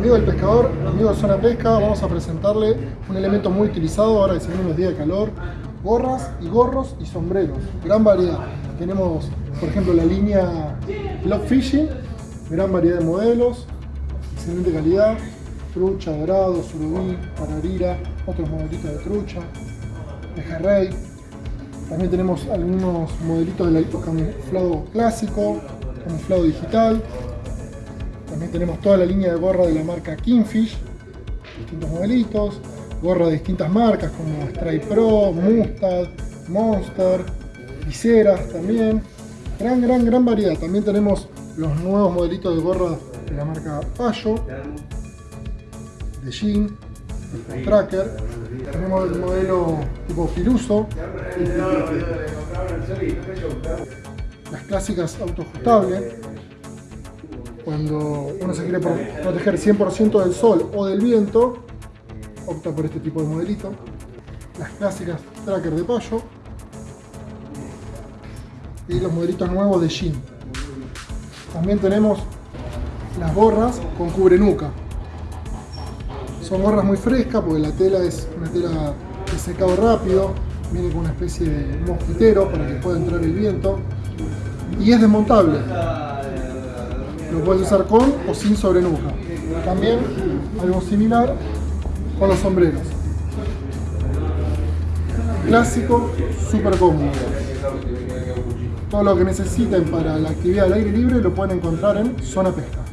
Amigo del pescador, amigo de Zona Pesca, vamos a presentarle un elemento muy utilizado ahora que se los días de calor. Gorras y gorros y sombreros, gran variedad. Tenemos, por ejemplo, la línea Block Fishing, gran variedad de modelos, excelente calidad, trucha, dorado, surubí, pararira, otros modelitos de trucha, pejerrey. También tenemos algunos modelitos de camuflado clásico, camuflado digital, también tenemos toda la línea de gorra de la marca Kingfish, distintos modelitos, gorra de distintas marcas como Strike Pro, Mustad, Monster, viseras también. Gran, gran, gran variedad. También tenemos los nuevos modelitos de gorra de la marca Payo, de Jean, de Tracker. Tenemos el modelo tipo Filuso, las clásicas autoajustables cuando uno se quiere proteger 100% del sol o del viento, opta por este tipo de modelito. Las clásicas tracker de payo y los modelitos nuevos de jean. También tenemos las gorras con cubre nuca. Son gorras muy frescas porque la tela es una tela de secado rápido, viene con una especie de mosquitero para que pueda entrar el viento y es desmontable. Lo puedes usar con o sin sobrenuca. También algo similar con los sombreros. Clásico, súper cómodo. Todo lo que necesiten para la actividad al aire libre lo pueden encontrar en Zona Pesca.